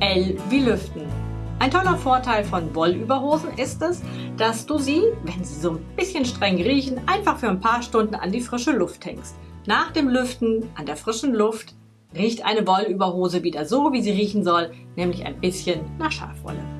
L wie Lüften. Ein toller Vorteil von Wollüberhosen ist es, dass du sie, wenn sie so ein bisschen streng riechen, einfach für ein paar Stunden an die frische Luft hängst. Nach dem Lüften an der frischen Luft riecht eine Wollüberhose wieder so, wie sie riechen soll, nämlich ein bisschen nach Schafwolle.